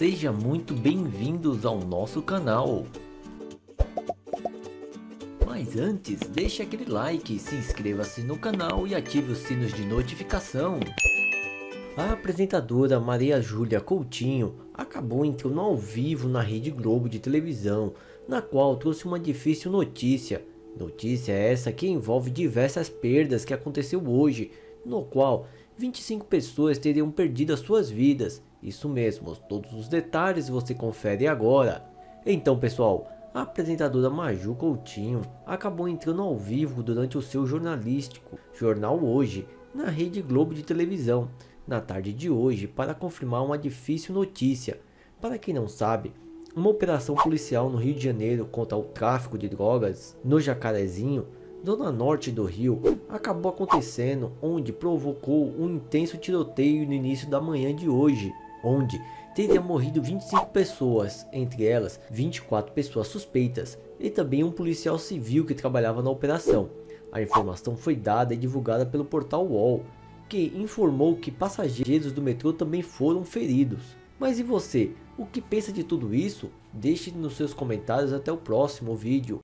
Seja muito bem-vindos ao nosso canal. Mas antes, deixe aquele like, se inscreva-se no canal e ative os sinos de notificação. A apresentadora Maria Júlia Coutinho acabou entrando ao vivo na Rede Globo de televisão, na qual trouxe uma difícil notícia. Notícia essa que envolve diversas perdas que aconteceu hoje, no qual 25 pessoas teriam perdido as suas vidas. Isso mesmo, todos os detalhes você confere agora. Então pessoal, a apresentadora Maju Coutinho acabou entrando ao vivo durante o seu jornalístico Jornal Hoje, na Rede Globo de televisão, na tarde de hoje para confirmar uma difícil notícia. Para quem não sabe, uma operação policial no Rio de Janeiro contra o tráfico de drogas no Jacarezinho zona norte do Rio, acabou acontecendo onde provocou um intenso tiroteio no início da manhã de hoje, onde teria morrido 25 pessoas, entre elas 24 pessoas suspeitas e também um policial civil que trabalhava na operação. A informação foi dada e divulgada pelo portal UOL, que informou que passageiros do metrô também foram feridos. Mas e você? O que pensa de tudo isso? Deixe nos seus comentários até o próximo vídeo.